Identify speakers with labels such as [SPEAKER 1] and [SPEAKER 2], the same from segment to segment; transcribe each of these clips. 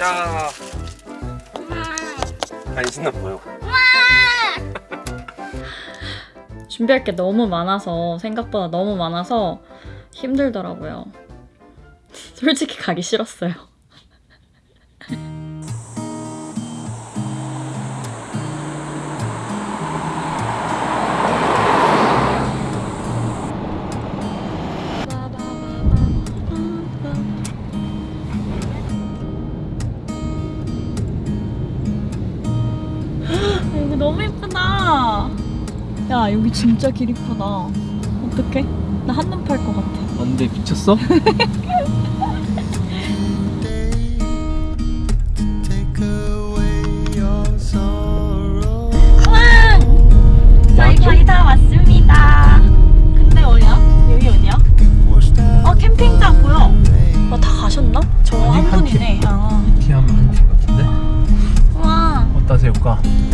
[SPEAKER 1] 자. 안 신나 보여.
[SPEAKER 2] 준비할 게 너무 많아서 생각보다 너무 많아서 힘들더라고요. 솔직히 가기 싫었어요. 야 여기 진짜 길 이쁘다. 어떡해? 나 한눈 팔 것 같아.
[SPEAKER 1] 안돼 미쳤어?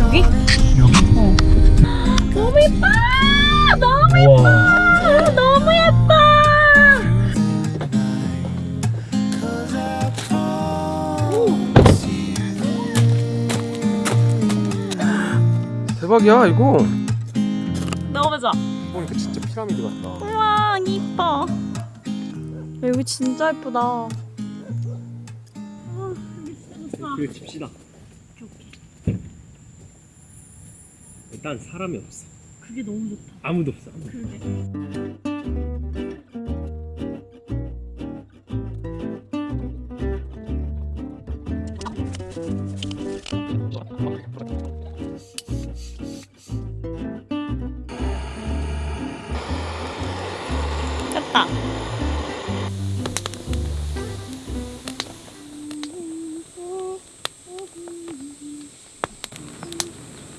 [SPEAKER 2] 여기? 여기? 너무 예뻐. 너무
[SPEAKER 1] 우와.
[SPEAKER 2] 예뻐. 너무 예뻐.
[SPEAKER 1] 대박이야 이거.
[SPEAKER 2] 넣어보자.
[SPEAKER 1] 보니까 진짜 피라미드 같다.
[SPEAKER 2] 우와 이뻐. 여기 진짜 예쁘다.
[SPEAKER 1] 그래 칩시다. 일단 사람이 없어.
[SPEAKER 2] 그게 너무 좋다.
[SPEAKER 1] 아무도 없어. 아무도.
[SPEAKER 2] 그러게.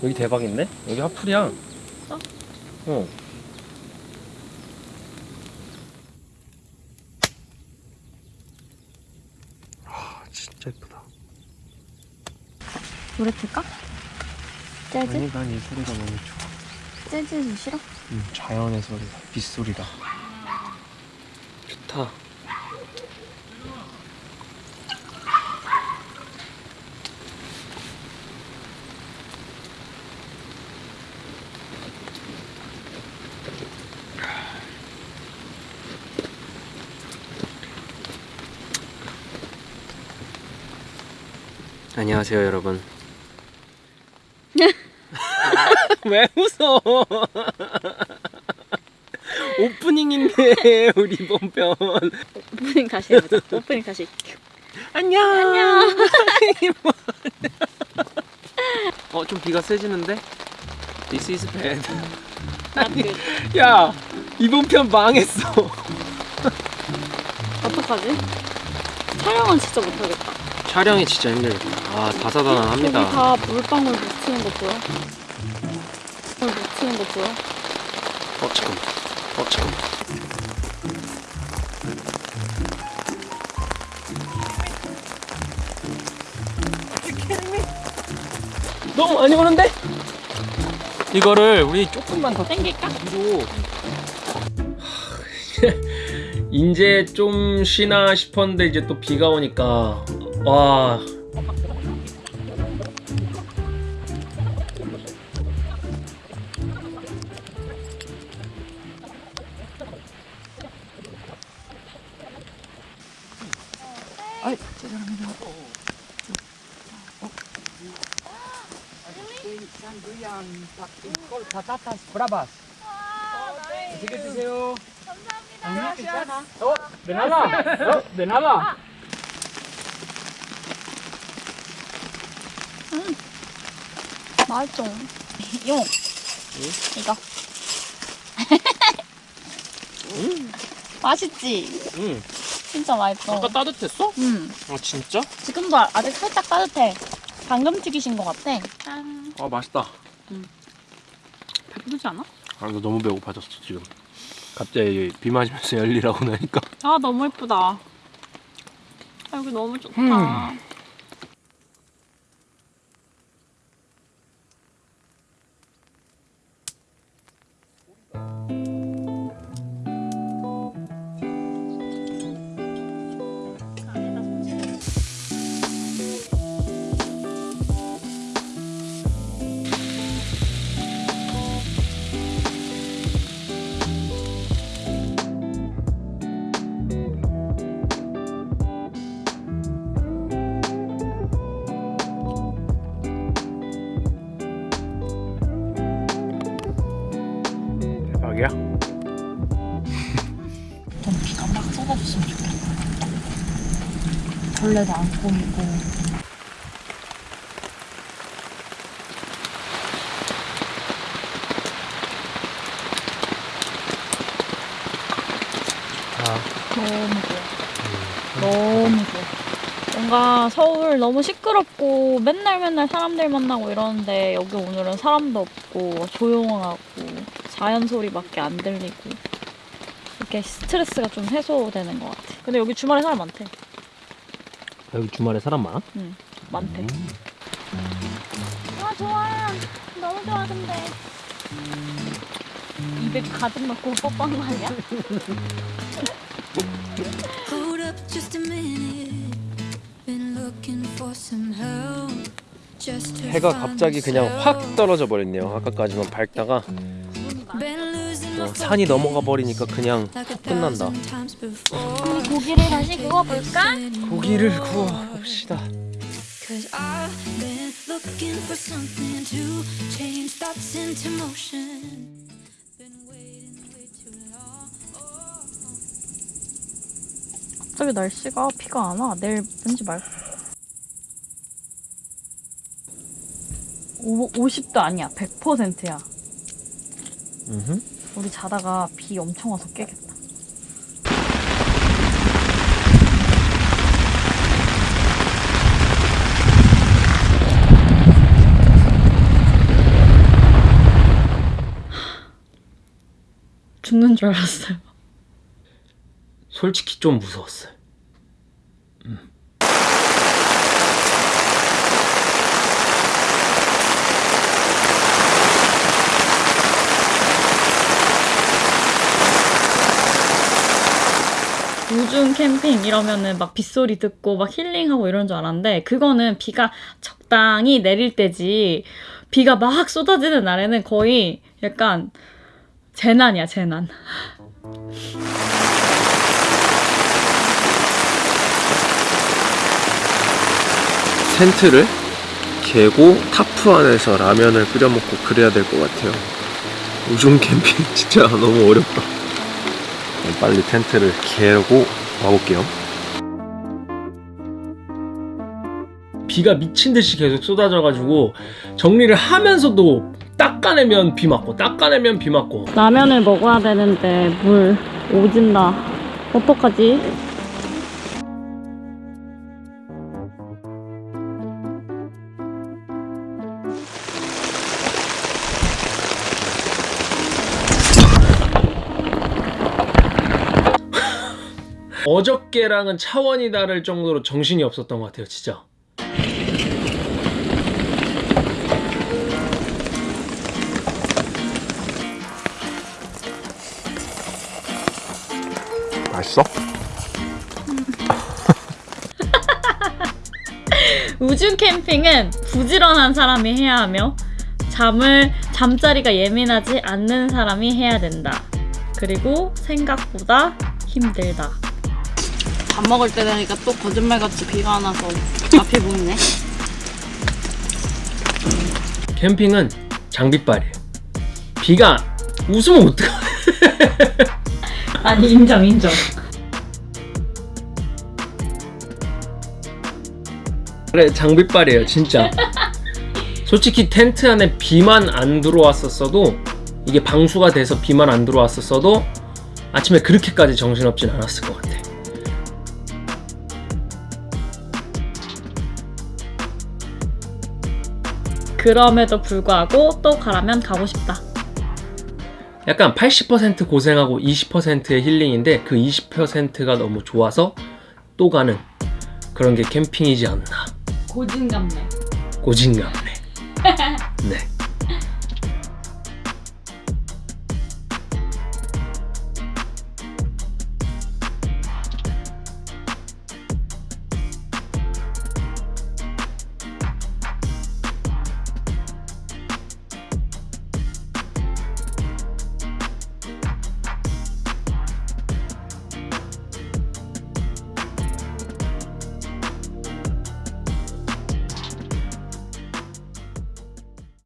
[SPEAKER 1] 여기 대박인데? 여기 화풀이야.
[SPEAKER 2] 어?
[SPEAKER 1] 어. 아 진짜 예쁘다.
[SPEAKER 2] 노래 틀까? 재즈?
[SPEAKER 1] 아니 난 이 소리가 너무 좋아.
[SPEAKER 2] 재즈 싫어?
[SPEAKER 1] 음, 자연의 소리다. 빗소리다. 좋다. 안녕하세요 여러분 왜 웃어 오프닝인데 우리 이번 편
[SPEAKER 2] 오프닝 다시 해보자. 오프닝 다시.
[SPEAKER 1] 안녕
[SPEAKER 2] 안녕.
[SPEAKER 1] 어 좀 비가 세지는데 This is bad
[SPEAKER 2] 나그
[SPEAKER 1] 야 이번 편 망했어
[SPEAKER 2] 어떡하지? 촬영은 진짜 못하겠다.
[SPEAKER 1] 촬영이 진짜 힘들겠다 아 다사다난합니다
[SPEAKER 2] 다 물방울 묻히는 거 보여? 물 묻히는 거 보여?
[SPEAKER 1] 어 잠깐만 어 잠깐만 너무 많이 오는데? 이거를 우리 조금만 더
[SPEAKER 2] 땡길까?
[SPEAKER 1] 뒤로 이제 좀 쉬나 싶었는데 이제 또 비가 오니까 와
[SPEAKER 3] patatas bravas. Así que deseo. 감사합니다. Oh, nada. Oh, de nada.
[SPEAKER 2] 맛있어. 용. 이거. 맛있지?
[SPEAKER 1] 응.
[SPEAKER 2] 진짜 맛있어.
[SPEAKER 1] 아까 따뜻했어?
[SPEAKER 2] 음.
[SPEAKER 1] 아 진짜?
[SPEAKER 2] 지금도 아- 아직 살짝 따뜻해. 방금 튀기신 것 같아. 짠.
[SPEAKER 1] 아 맛있다
[SPEAKER 2] 배부르지 않아?
[SPEAKER 1] 아 나 너무 배고파졌어 지금 갑자기 비 맞으면서 열리라고 나니까
[SPEAKER 2] 아 너무 예쁘다. 아, 여기 너무 좋다.
[SPEAKER 1] 음. 마지막이야?
[SPEAKER 2] 좀 비가 막 쏟아졌으면 좋겠다 벌레도 안 꼬이고 아. 너무 좋아 음. 너무 좋아 뭔가 서울 너무 시끄럽고 맨날 맨날 사람들 만나고 이러는데 여기 오늘은 사람도 없고 조용하고 자연 소리밖에 안 들리고 이렇게 스트레스가 좀 해소되는 것 같아. 근데 여기 주말에 사람 많대.
[SPEAKER 1] 여기 주말에 사람 많아?
[SPEAKER 2] 응, 많대. 아 좋아. 너무 좋아 근데. 입에 가득 넣고 뻑뻑 말이야?
[SPEAKER 4] Hold up just a minute. Been looking for some help. Just to
[SPEAKER 1] 해가 갑자기 그냥. 확 떨어져 버렸네요. 아까까지만 밝다가 어, 산이 넘어가 버리니까 그냥 끝난다.
[SPEAKER 2] 고기를 다시 구워볼까?
[SPEAKER 1] 고기를 구워 봅시다.
[SPEAKER 4] Cause I've been looking for something to change thoughts into motion. Been waiting way too long.
[SPEAKER 2] 갑자기 날씨가 비가 안 와. 내일 왠지 말. 오, 50도 아니야. 100%야.
[SPEAKER 1] 음흠.
[SPEAKER 2] 우리 자다가 비 엄청 와서 깨겠다. 죽는 줄 알았어요.
[SPEAKER 1] 솔직히 좀 무서웠어요.
[SPEAKER 2] 우중 캠핑 이러면은 막 빗소리 듣고 막 힐링하고 이런 줄 알았는데 그거는 비가 적당히 내릴 때지 비가 막 쏟아지는 날에는 거의 약간 재난이야 재난
[SPEAKER 1] 텐트를 개고 타프 안에서 라면을 끓여 먹고 그래야 될 것 같아요. 우중 캠핑 진짜 너무 어렵다. 빨리 텐트를 개고 와볼게요. 비가 미친 듯이 계속 쏟아져가지고 정리를 하면서도 닦아내면 비 맞고 닦아내면 비 맞고
[SPEAKER 2] 라면을 먹어야 되는데 물 오진다 어떡하지?
[SPEAKER 1] 어저께랑은 차원이 다를 정도로 정신이 없었던 것 같아요 진짜 맛있어?
[SPEAKER 2] 우중 캠핑은 부지런한 사람이 해야 하며 잠을 잠자리가 예민하지 않는 사람이 해야 된다. 그리고 생각보다 힘들다.
[SPEAKER 5] 밥 먹을 때 되니까 또 거짓말같이 비가 안 와서 앞이 보이네.
[SPEAKER 1] 캠핑은 장비빨이에요 비가 웃으면 어떡해
[SPEAKER 2] 아니 인정 인정.
[SPEAKER 1] 그래 장비빨이에요 진짜 솔직히 텐트 안에 비만 안 들어왔었어도 이게 방수가 돼서 비만 안 들어왔었어도 아침에 그렇게까지 정신없진 않았을 것 같아
[SPEAKER 2] 그럼에도 불구하고 또 가라면 가고 싶다.
[SPEAKER 1] 약간 80% 고생하고 20%의 힐링인데 그 20%가 너무 좋아서 또 가는 그런 게 캠핑이지 않나
[SPEAKER 2] 고진감래.
[SPEAKER 1] 고진감래 네